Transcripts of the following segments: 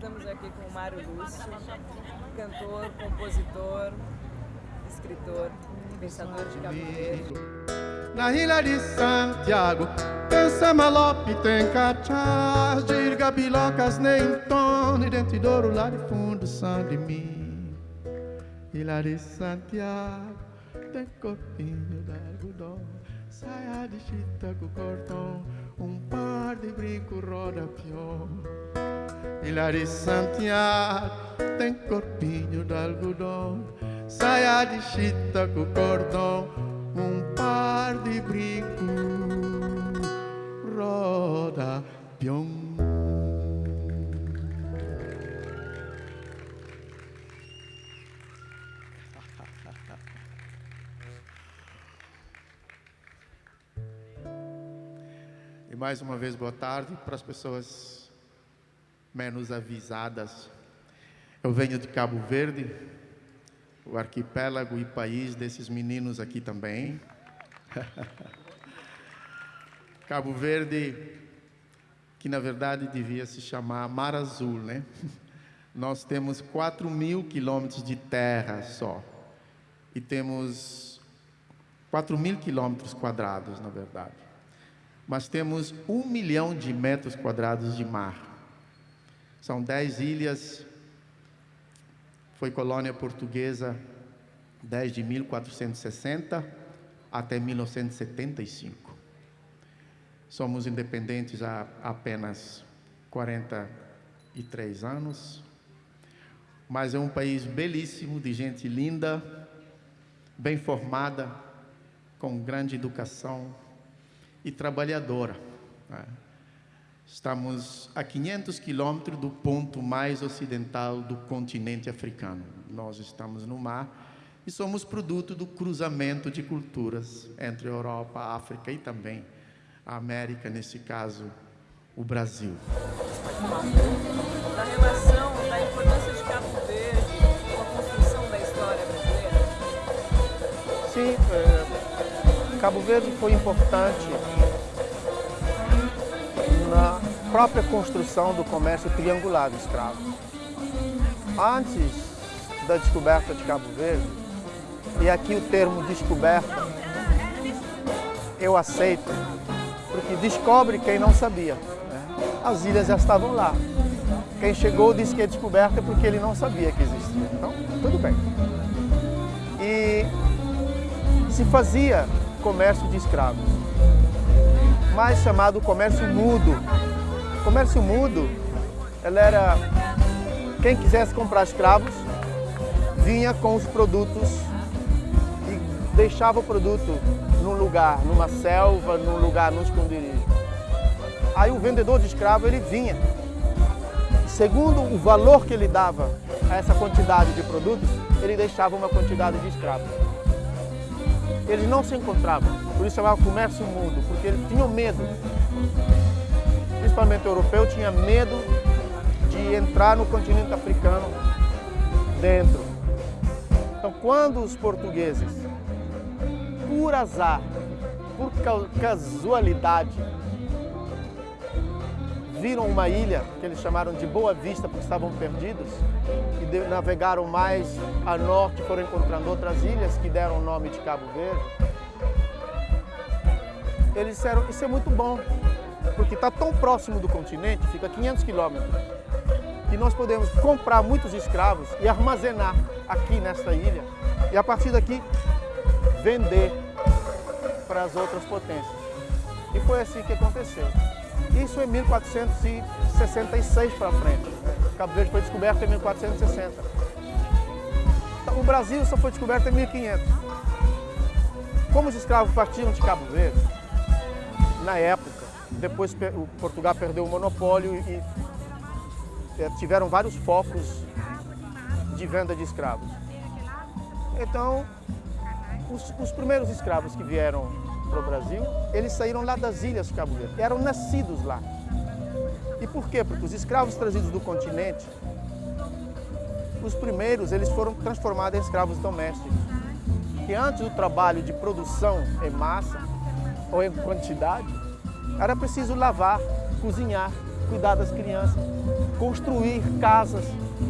estamos aqui com o Mário Lúcio, cantor, compositor, escritor, pensador de Verde. Na ilha de Santiago, tem samalope, tem cachás, dirga bilocas, nem tone, dentro de ouro lá de fundo, são de mim. Ilha de Santiago, tem corpinho de algodão, saia de chita com cordão, um par de brinco roda pior. De Santiago, tem corpinho de algodão, saia de chita com cordão, um par de brinco roda pião. E mais uma vez, boa tarde para as pessoas menos avisadas. Eu venho de Cabo Verde, o arquipélago e país desses meninos aqui também. Cabo Verde, que na verdade devia se chamar Mar Azul, né? Nós temos 4 mil quilômetros de terra só. E temos 4 mil quilômetros quadrados, na verdade. Mas temos um milhão de metros quadrados de mar. São 10 ilhas foi colônia portuguesa desde 1460 até 1975. Somos independentes há apenas 43 anos, mas é um país belíssimo, de gente linda, bem formada, com grande educação e trabalhadora. Né? Estamos a 500 quilômetros do ponto mais ocidental do continente africano. Nós estamos no mar e somos produto do cruzamento de culturas entre a Europa, a África e também a América, nesse caso, o Brasil. Da relação, da importância de Cabo Verde com a construção da história brasileira? Sim, é, Cabo Verde foi importante na própria construção do comércio triangular de escravos. Antes da descoberta de Cabo Verde, e aqui o termo descoberta eu aceito, porque descobre quem não sabia. Né? As ilhas já estavam lá. Quem chegou disse que é descoberta porque ele não sabia que existia. Então, tudo bem. E se fazia comércio de escravos, mais chamado comércio mudo. O comércio mudo, ela era quem quisesse comprar escravos vinha com os produtos e deixava o produto num lugar, numa selva, num lugar, num esconderijo. Aí o vendedor de escravo ele vinha, segundo o valor que ele dava a essa quantidade de produtos, ele deixava uma quantidade de escravos. Eles não se encontravam, por isso chamava comércio mudo, porque eles tinham medo. Principalmente europeu tinha medo de entrar no continente africano dentro. Então, quando os portugueses, por azar, por casualidade, viram uma ilha que eles chamaram de Boa Vista porque estavam perdidos e navegaram mais a norte, foram encontrando outras ilhas que deram o nome de Cabo Verde. Eles disseram, isso é muito bom, porque está tão próximo do continente, fica a 500 quilômetros, que nós podemos comprar muitos escravos e armazenar aqui nesta ilha e a partir daqui vender para as outras potências. E foi assim que aconteceu. Isso em 1466 para frente. Cabo Verde foi descoberto em 1460. Então, o Brasil só foi descoberto em 1500. Como os escravos partiam de Cabo Verde, na época, depois o Portugal perdeu o monopólio e tiveram vários focos de venda de escravos. Então, os, os primeiros escravos que vieram para o Brasil, eles saíram lá das ilhas Cabo Verde, eram nascidos lá. E por quê? Porque os escravos trazidos do continente, os primeiros, eles foram transformados em escravos domésticos. Que antes do trabalho de produção em massa ou em quantidade, era preciso lavar, cozinhar cuidar das crianças, construir casas.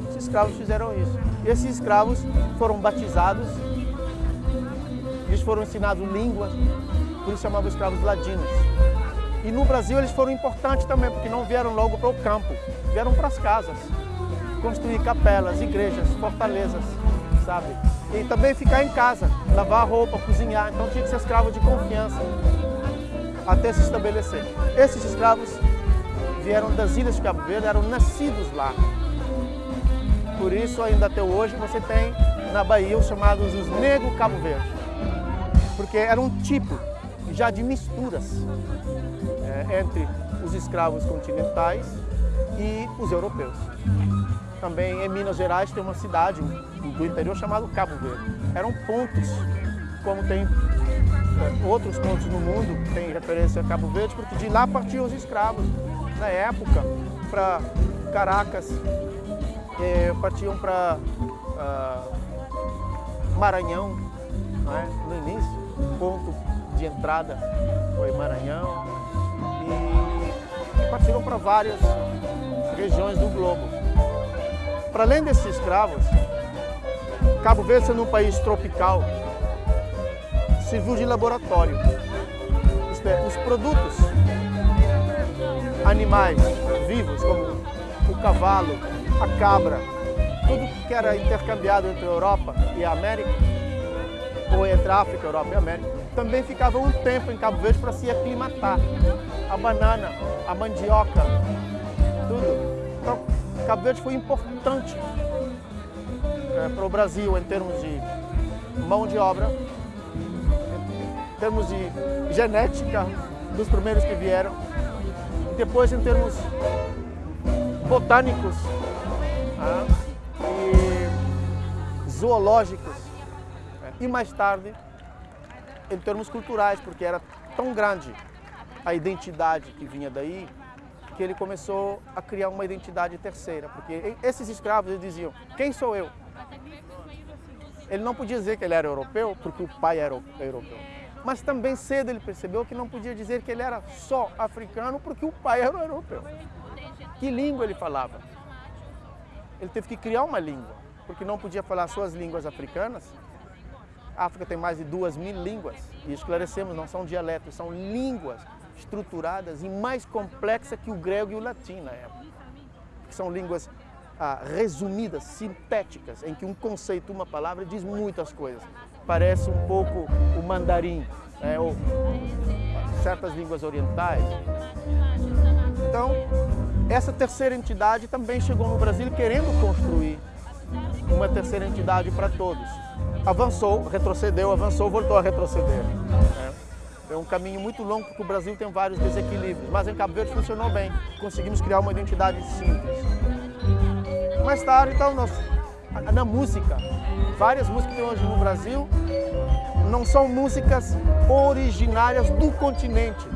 Os escravos fizeram isso. E esses escravos foram batizados, eles foram ensinados línguas, por isso chamavam escravos ladinos. E no Brasil eles foram importantes também, porque não vieram logo para o campo, vieram para as casas, construir capelas, igrejas, fortalezas, sabe? E também ficar em casa, lavar roupa, cozinhar, então tinha que ser escravo de confiança até se estabelecer. Esses escravos vieram das ilhas de Cabo Verde, eram nascidos lá. Por isso, ainda até hoje, você tem na Bahia os chamados os negros Cabo Verde. Porque era um tipo já de misturas é, entre os escravos continentais e os europeus. Também em Minas Gerais tem uma cidade do interior chamada Cabo Verde. Eram pontos, como tem outros pontos no mundo tem referência a Cabo Verde, porque de lá partiam os escravos. Na época, para Caracas, eh, partiam para ah, Maranhão, é? no início, ponto de entrada foi Maranhão, e partiram para várias regiões do globo. Para além desses escravos, Cabo Verde sendo um país tropical, serviu de laboratório. É, os produtos animais vivos, como o cavalo, a cabra, tudo que era intercambiado entre a Europa e a América, ou entre a África, Europa e América, também ficava um tempo em Cabo Verde para se aclimatar. A banana, a mandioca, tudo. Então, Cabo Verde foi importante é, para o Brasil em termos de mão de obra, termos de genética dos primeiros que vieram, e depois em termos botânicos ah, e zoológicos, e mais tarde em termos culturais, porque era tão grande a identidade que vinha daí, que ele começou a criar uma identidade terceira, porque esses escravos diziam, quem sou eu? Ele não podia dizer que ele era europeu, porque o pai era europeu. Mas também cedo ele percebeu que não podia dizer que ele era só africano, porque o pai era europeu. Que língua ele falava? Ele teve que criar uma língua, porque não podia falar suas línguas africanas. A África tem mais de duas mil línguas, e esclarecemos, não são dialetos, são línguas estruturadas e mais complexas que o grego e o latim na época. São línguas ah, resumidas, sintéticas, em que um conceito, uma palavra diz muitas coisas. Parece um pouco o mandarim, né, ou certas línguas orientais. Então, essa terceira entidade também chegou no Brasil querendo construir uma terceira entidade para todos. Avançou, retrocedeu, avançou, voltou a retroceder. Né. É um caminho muito longo porque o Brasil tem vários desequilíbrios, mas em Cabo Verde funcionou bem. Conseguimos criar uma identidade simples. Mais tarde, então, nós, na música, várias músicas que tem hoje no Brasil não são músicas originárias do continente,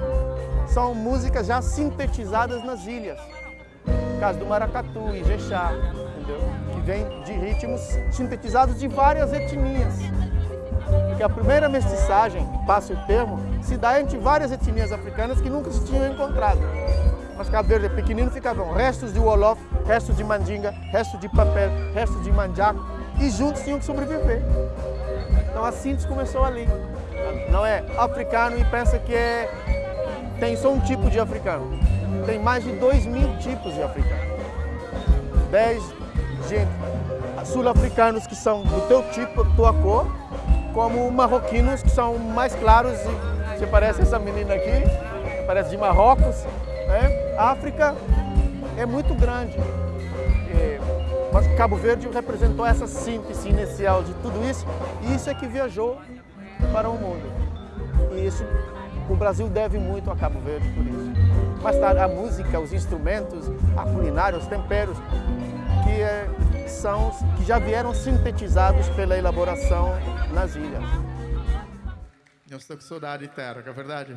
são músicas já sintetizadas nas ilhas. No caso do maracatu, ijexá, entendeu? Que vem de ritmos sintetizados de várias etnias. Porque a primeira mestiçagem, passa o termo, se dá entre várias etnias africanas que nunca se tinham encontrado. Mas Cabo Verde pequenino ficavam restos de Wolof, restos de mandinga, restos de papel, restos de manjaco e juntos tinham que sobreviver. Então a síntese começou ali. Não é africano e pensa que é... tem só um tipo de africano. Tem mais de dois mil tipos de africano. Dez gente sul-africanos que são do teu tipo, tua cor, como marroquinos que são mais claros e você parece essa menina aqui, parece de Marrocos, né? A África é muito grande. É, mas Cabo Verde representou essa síntese inicial de tudo isso e isso é que viajou para o mundo. E isso o Brasil deve muito a Cabo Verde por isso. Mais tarde, a música, os instrumentos, a culinária, os temperos, que, é, são, que já vieram sintetizados pela elaboração nas ilhas. Eu estou com saudade de terra, é verdade?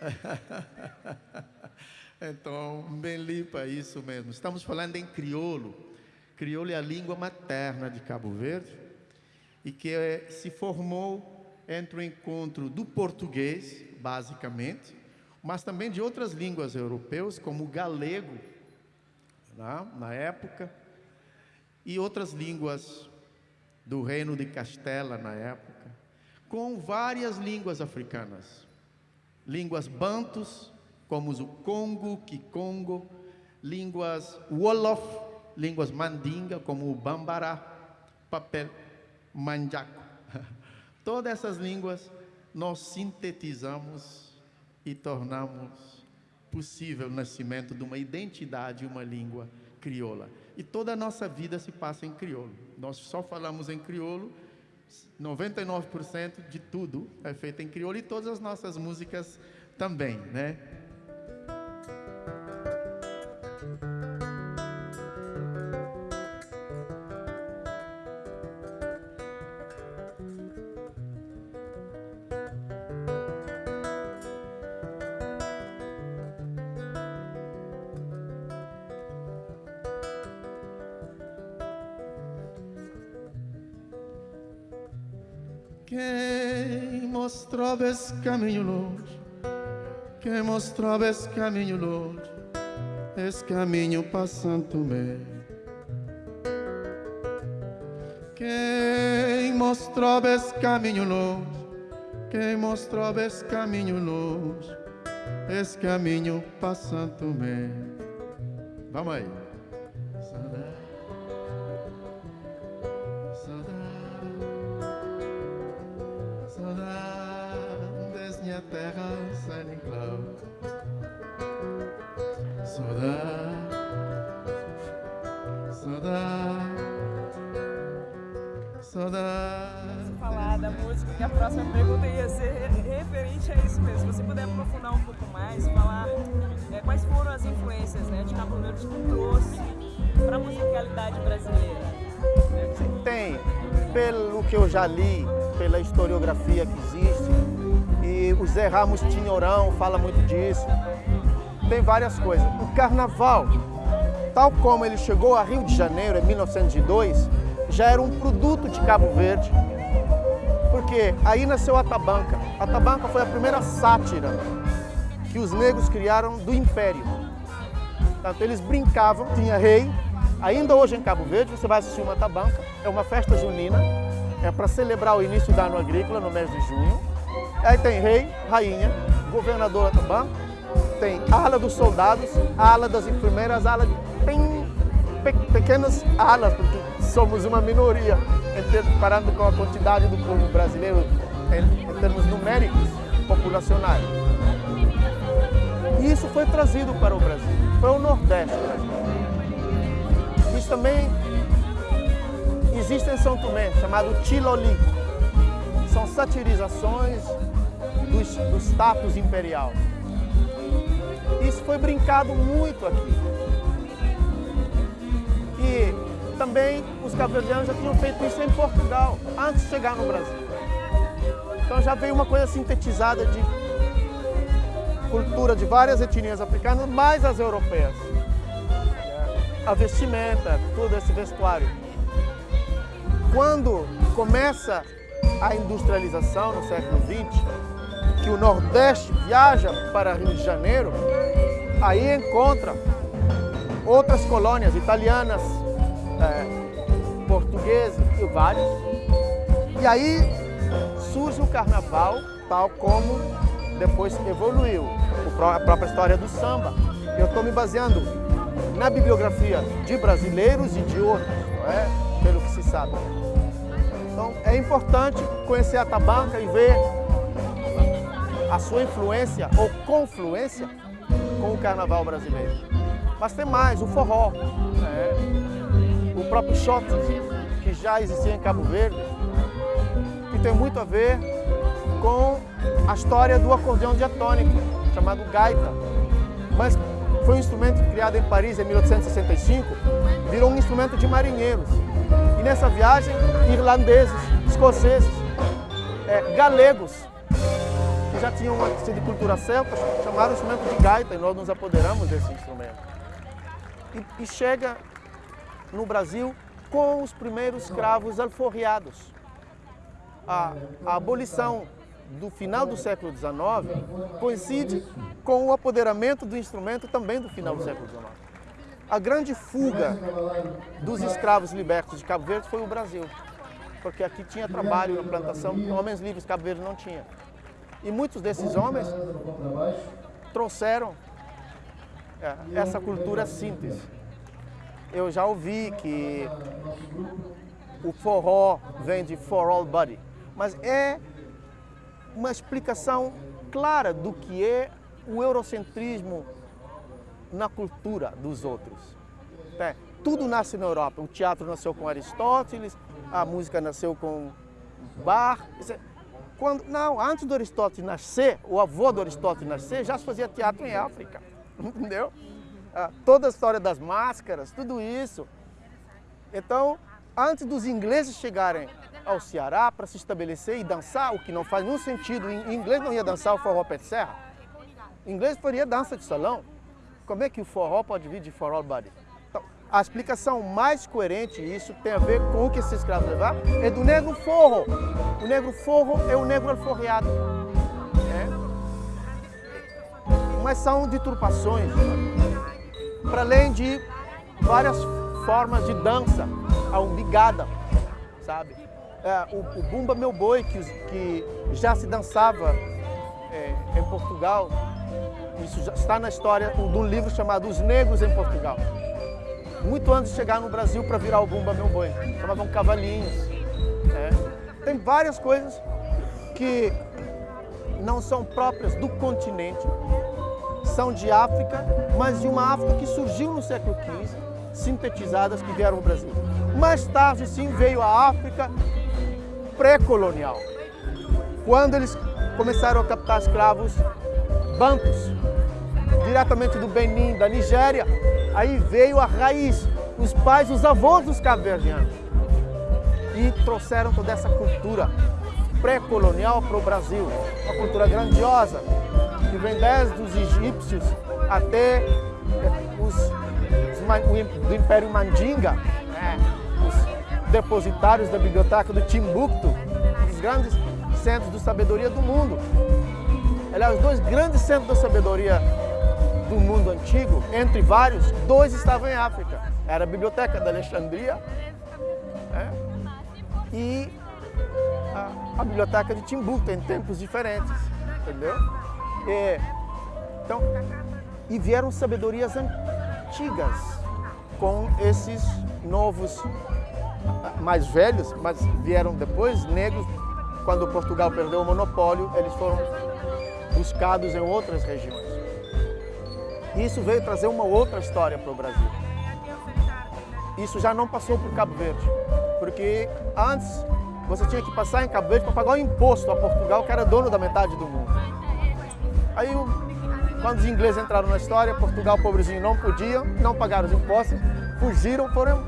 Então, Melipa, isso mesmo. Estamos falando em crioulo. Crioulo é a língua materna de Cabo Verde e que é, se formou entre o encontro do português, basicamente, mas também de outras línguas europeias, como o galego, né, na época, e outras línguas do Reino de Castela, na época, com várias línguas africanas. Línguas bantus, como o Congo, Kikongo, línguas Wolof, línguas mandinga, como o Bambara, papel, manjaco. Todas essas línguas nós sintetizamos e tornamos possível o nascimento de uma identidade, uma língua crioula. E toda a nossa vida se passa em crioulo. Nós só falamos em crioulo, 99% de tudo é feito em crioulo e todas as nossas músicas também, né? Quem mostrava esse caminho longe, quem mostrava esse caminho longe, esse caminho passando me. Quem mostrava esse caminho longe, quem mostrava esse caminho longe, esse caminho passando me. Vamos aí. Que eu já li, pela historiografia que existe, e o Zé Ramos Tinhorão fala muito disso. Tem várias coisas. O carnaval, tal como ele chegou a Rio de Janeiro em 1902, já era um produto de Cabo Verde, porque aí nasceu a tabanca. A tabanca foi a primeira sátira que os negros criaram do Império. Eles brincavam, tinha rei. Ainda hoje em Cabo Verde, você vai assistir uma tabanca, é uma festa junina, é para celebrar o início do ano agrícola no mês de junho. Aí tem rei, rainha, governador também, tem ala dos soldados, ala das enfermeiras, ala de... tem pe pequenas alas, porque somos uma minoria, comparando com a quantidade do povo brasileiro em, em termos numéricos, populacionais. E isso foi trazido para o Brasil, para o Nordeste. Isso também existe em São Tomé, chamado Tiloli. São satirizações do, do status imperial. Isso foi brincado muito aqui. E também os cabo-verdianos já tinham feito isso em Portugal, antes de chegar no Brasil. Então já veio uma coisa sintetizada de cultura de várias etnias africanas, mais as europeias. A vestimenta, todo esse vestuário. Quando começa a industrialização no século XX, que o Nordeste viaja para Rio de Janeiro, aí encontra outras colônias italianas, é, portuguesas e várias. E aí surge o carnaval, tal como depois evoluiu a própria história do samba. Eu estou me baseando na bibliografia de brasileiros e de outros, é? Sabe. Então é importante conhecer a tabanca e ver a sua influência ou confluência com o carnaval brasileiro. Mas tem mais, o forró, né? o próprio shot, que já existia em Cabo Verde, que tem muito a ver com a história do acordeão diatônico, chamado gaita. Mas foi um instrumento criado em Paris em 1865, virou um instrumento de marinheiros. E nessa viagem, irlandeses, escoceses, é, galegos, que já tinham uma de cultura celta, chamaram o instrumento de gaita e nós nos apoderamos desse instrumento. E, e chega no Brasil com os primeiros cravos alforriados. A, a abolição do final do século XIX coincide com o apoderamento do instrumento também do final do século XIX. A grande fuga dos escravos libertos de Cabo Verde foi o Brasil, porque aqui tinha trabalho na plantação homens livres Cabo Verde não tinha. E muitos desses homens trouxeram é, essa cultura síntese. Eu já ouvi que o forró vem de for all body, mas é uma explicação clara do que é o eurocentrismo na cultura dos outros. É, tudo nasce na Europa. O teatro nasceu com Aristóteles, a música nasceu com. É, quando, não, antes do Aristóteles nascer, o avô do Aristóteles nascer, já se fazia teatro em África, entendeu? Ah, toda a história das máscaras, tudo isso. Então, antes dos ingleses chegarem ao Ceará para se estabelecer e dançar, o que não faz nenhum sentido. Em inglês não ia dançar o forró pé de serra. Em inglês faria dança de salão. Como é que o forró pode vir de for all body? Então, a explicação mais coerente, isso tem a ver com o que esses escravos levaram, é do negro forro. O negro forro é o negro alforreado. É. Mas são deturpações, para além de várias formas de dança, a umbigada, sabe? É, o, o, Bumba Meu Boi, que, que já se dançava é, em Portugal, isso já está na história de um livro chamado Os Negros em Portugal. Muito antes de chegar no Brasil para virar o Bumba Meu Boi. Chamavam cavalinhos. Né? Tem várias coisas que não são próprias do continente, são de África, mas de uma África que surgiu no século XV, sintetizadas que vieram ao Brasil. Mais tarde, sim, veio a África pré-colonial, quando eles começaram a captar escravos bantos, diretamente do Benin, da Nigéria, aí veio a raiz, os pais, os avós dos cabo-verdianos, e trouxeram toda essa cultura pré-colonial para o Brasil, uma cultura grandiosa, que vem desde os egípcios até os, os do Império Mandinga, né? os depositários da biblioteca do Timbuktu, os grandes centros de sabedoria do mundo. Aliás, os dois grandes centros da sabedoria do mundo antigo, entre vários, dois estavam em África. Era a Biblioteca da Alexandria né? e a, a, Biblioteca de Timbuktu, em tempos diferentes, entendeu? E, então, e vieram sabedorias antigas com esses novos mais velhos, mas vieram depois, negros, quando Portugal perdeu o monopólio, eles foram buscados em outras regiões. Isso veio trazer uma outra história para o Brasil. Isso já não passou por Cabo Verde, porque antes você tinha que passar em Cabo Verde para pagar o imposto a Portugal, que era dono da metade do mundo. Aí, quando os ingleses entraram na história, Portugal, pobrezinho, não podia, não pagaram os impostos, fugiram, foram...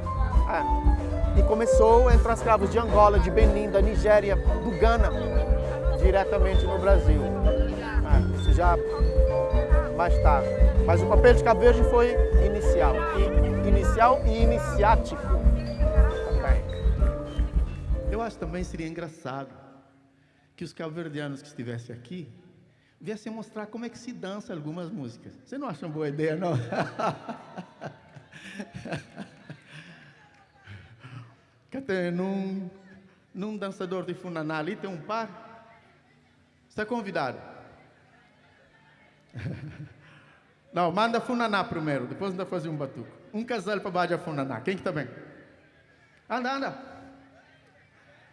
É. E começou a entrar escravos de Angola, de Benin, da Nigéria, do Ghana, diretamente no Brasil. É. Isso já mais tarde. Mas o papel de Cabo Verde foi inicial. E, inicial e iniciático também. Eu acho também seria engraçado que os cabo-verdianos que estivessem aqui viessem mostrar como é que se dança algumas músicas. Você não acha uma boa ideia, não? Até num, num dançador de funaná ali tem um par. Está convidado. Não, manda funaná primeiro, depois anda fazer um batuco. Um casal para baixo funaná. Quem que está bem? Anda, anda.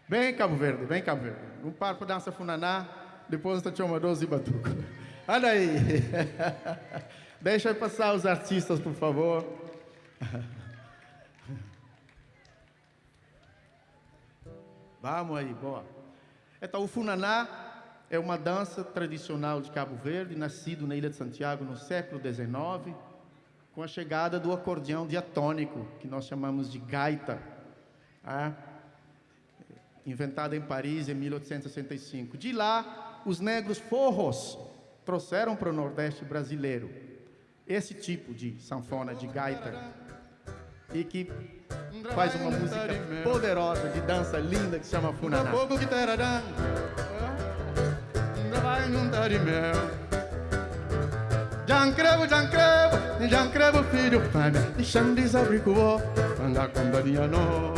Vem Cabo Verde, vem Cabo Verde. Um par para dança funaná, depois está chama 12 batuco. Anda aí. Deixa passar os artistas, por favor. Vamos aí, boa. Então, o funaná é uma dança tradicional de Cabo Verde, nascido na Ilha de Santiago no século XIX, com a chegada do acordeão diatônico, que nós chamamos de gaita, ah, inventada em Paris em 1865. De lá, os negros forros trouxeram para o Nordeste brasileiro esse tipo de sanfona, de gaita, e que faz uma música poderosa, de dança linda, que se chama Funaná não num darimel. Jancrevo, Jancrevo, Jancrevo, filho, fame, e xandis abricuó, anda com darinha nó.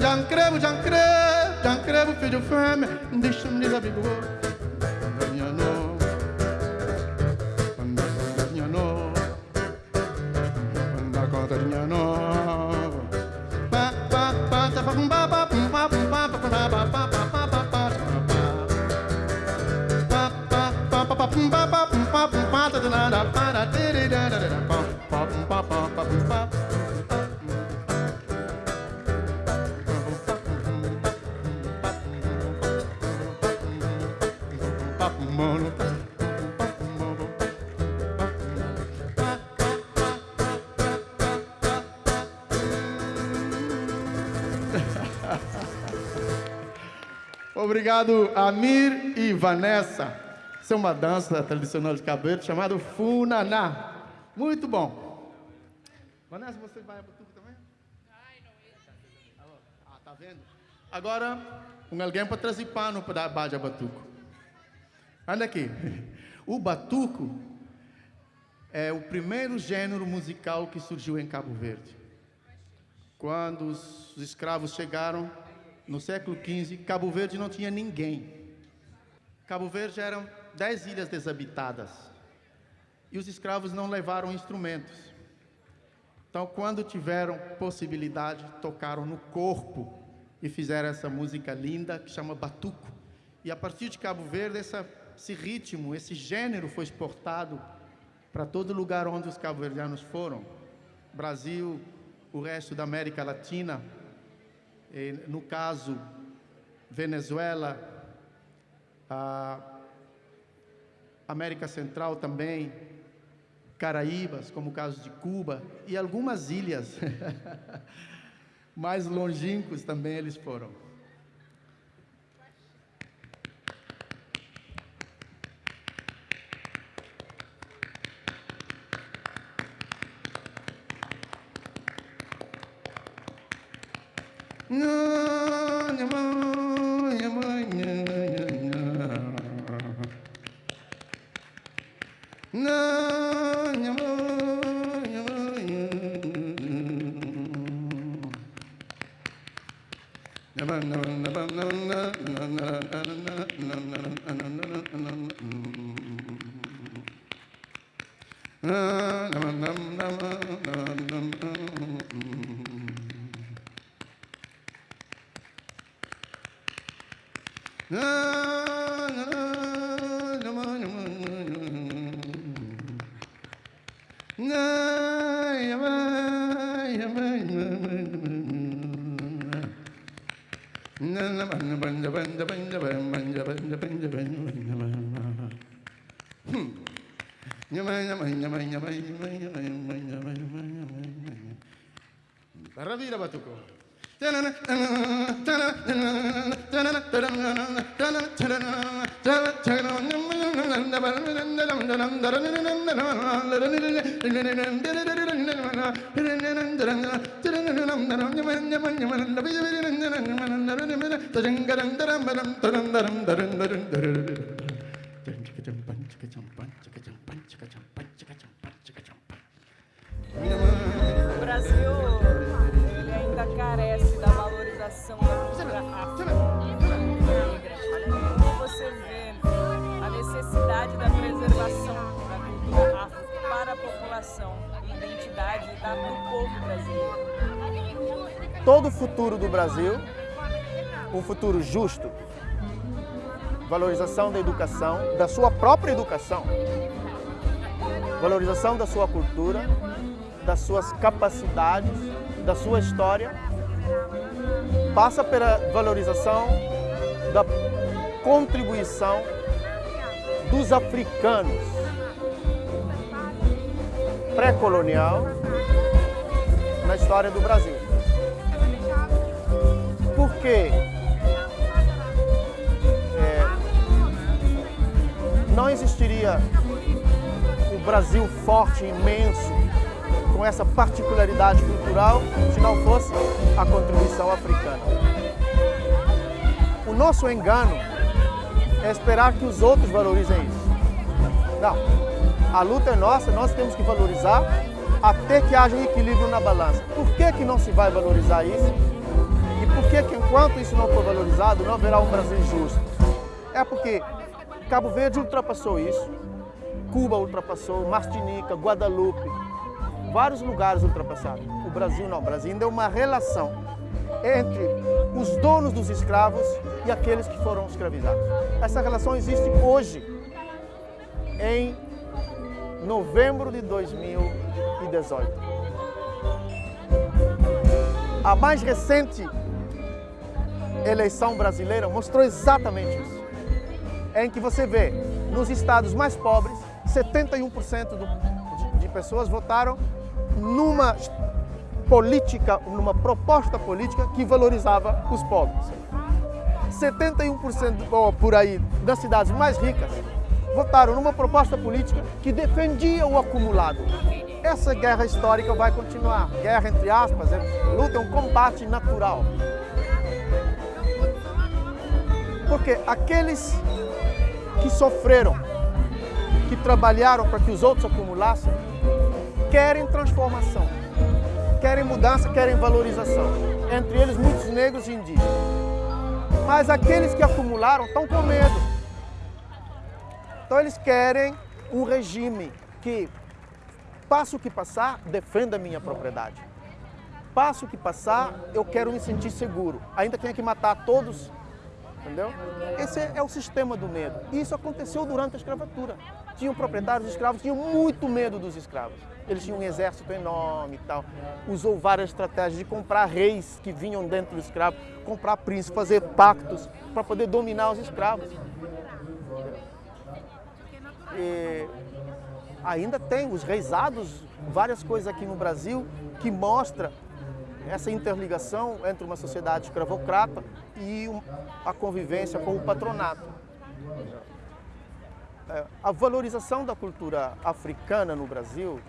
Jancrevo, Jancrevo, Jancrevo, filho, fame, e xandis abricuó, Obrigado, Amir e Vanessa. Isso é uma dança tradicional de Verde chamada Funaná. Muito bom. Vanessa, você vai a Batuco também? Ah, tá vendo? Agora, um alguém para trazer pano para dar baja Batuco. Olha aqui. O Batuco é o primeiro gênero musical que surgiu em Cabo Verde. Quando os escravos chegaram, no século XV, Cabo Verde não tinha ninguém. Cabo Verde eram dez ilhas desabitadas. E os escravos não levaram instrumentos. Então, quando tiveram possibilidade, tocaram no corpo e fizeram essa música linda que chama Batuco. E a partir de Cabo Verde, essa, esse ritmo, esse gênero foi exportado para todo lugar onde os cabo-verdianos foram. Brasil, o resto da América Latina, no caso, Venezuela, América Central também, Caraíbas, como o caso de Cuba, e algumas ilhas mais longínquos também eles foram. Mm-hmm. O Brasil ainda carece da valorização da cultura afro-negra. Da preservação da cultura afro para a população, identidade da, do povo brasileiro? Todo o futuro do Brasil, um futuro justo, valorização da educação, da sua própria educação, valorização da sua cultura, das suas capacidades, da sua história, passa pela valorização da contribuição dos africanos pré-colonial na história do Brasil. Porque é, não existiria o Brasil forte, imenso, com essa particularidade cultural se não fosse a contribuição africana. O nosso engano é esperar que os outros valorizem isso. Não. A luta é nossa, nós temos que valorizar até que haja um equilíbrio na balança. Por que, que não se vai valorizar isso? E por que, que enquanto isso não for valorizado, não haverá um Brasil justo? É porque Cabo Verde ultrapassou isso, Cuba ultrapassou, Martinica, Guadalupe, vários lugares ultrapassaram. O Brasil não, o Brasil ainda é uma relação entre os donos dos escravos e aqueles que foram escravizados. Essa relação existe hoje, em novembro de 2018. A mais recente eleição brasileira mostrou exatamente isso. Em que você vê, nos estados mais pobres, 71% do, de, de pessoas votaram numa política, numa proposta política que valorizava os pobres. 71% ou por aí das cidades mais ricas votaram numa proposta política que defendia o acumulado. Essa guerra histórica vai continuar. Guerra, entre aspas, é, luta é um combate natural. Porque aqueles que sofreram, que trabalharam para que os outros acumulassem, querem transformação, querem mudança, querem valorização. Entre eles, muitos negros e indígenas. Mas aqueles que acumularam estão com medo. Então eles querem um regime que, passo que passar, defenda a minha propriedade. Passo que passar, eu quero me sentir seguro. Ainda tenha que matar todos, entendeu? Esse é o sistema do medo. Isso aconteceu durante a escravatura. Tinham proprietários escravos, tinham muito medo dos escravos. Eles tinham um exército enorme e tal. Usou várias estratégias de comprar reis que vinham dentro do escravo, comprar príncipes, fazer pactos para poder dominar os escravos. E ainda tem os reisados, várias coisas aqui no Brasil que mostra essa interligação entre uma sociedade escravocrata e a convivência com o patronato. É, a valorização da cultura africana no Brasil,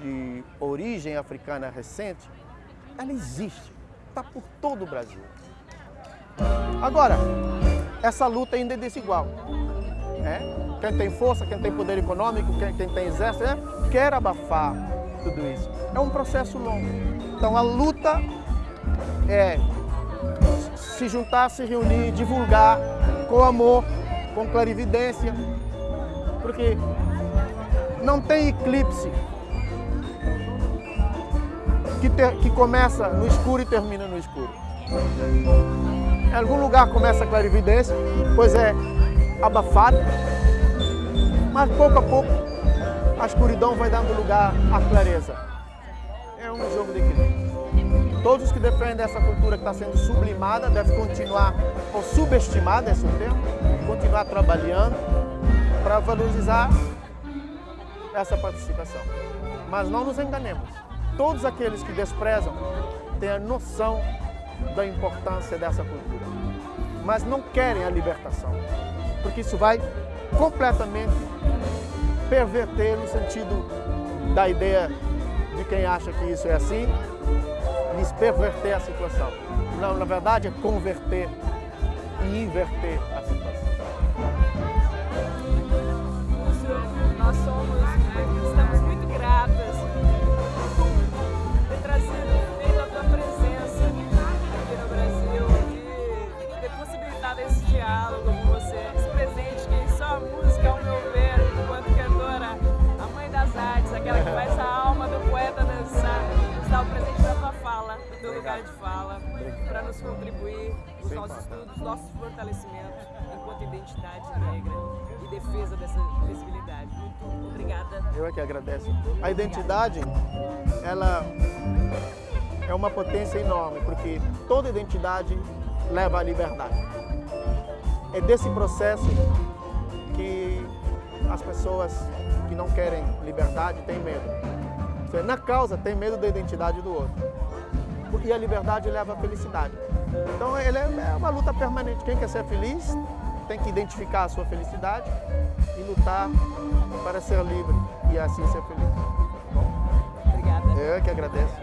de origem africana recente, ela existe, está por todo o Brasil. Agora, essa luta ainda é desigual. Né? Quem tem força, quem tem poder econômico, quem, quem tem exército, né? quer abafar tudo isso. É um processo longo. Então a luta é se juntar, se reunir, divulgar com amor, com clarividência, porque não tem eclipse que, ter, que começa no escuro e termina no escuro. Em algum lugar começa a clarividência, pois é abafado, mas pouco a pouco a escuridão vai dando lugar à clareza. É um jogo de equilíbrio. Todos os que defendem essa cultura que está sendo sublimada devem continuar, ou subestimada, esse é o termo, continuar trabalhando para valorizar essa participação. Mas não nos enganemos. Todos aqueles que desprezam têm a noção da importância dessa cultura, mas não querem a libertação, porque isso vai completamente perverter no sentido da ideia de quem acha que isso é assim, lhes perverter a situação. Não, na verdade é converter e inverter a situação. Lugar de fala, para nos contribuir os nossos estudos, nossos fortalecimentos enquanto identidade negra e defesa dessa visibilidade. Muito obrigada. Eu é que agradeço. A identidade, ela é uma potência enorme, porque toda identidade leva à liberdade. É desse processo que as pessoas que não querem liberdade têm medo. Na causa, tem medo da identidade do outro. E a liberdade leva à felicidade. Então, ele é uma luta permanente. Quem quer ser feliz tem que identificar a sua felicidade e lutar para ser livre e assim ser feliz. Obrigada. Eu que agradeço.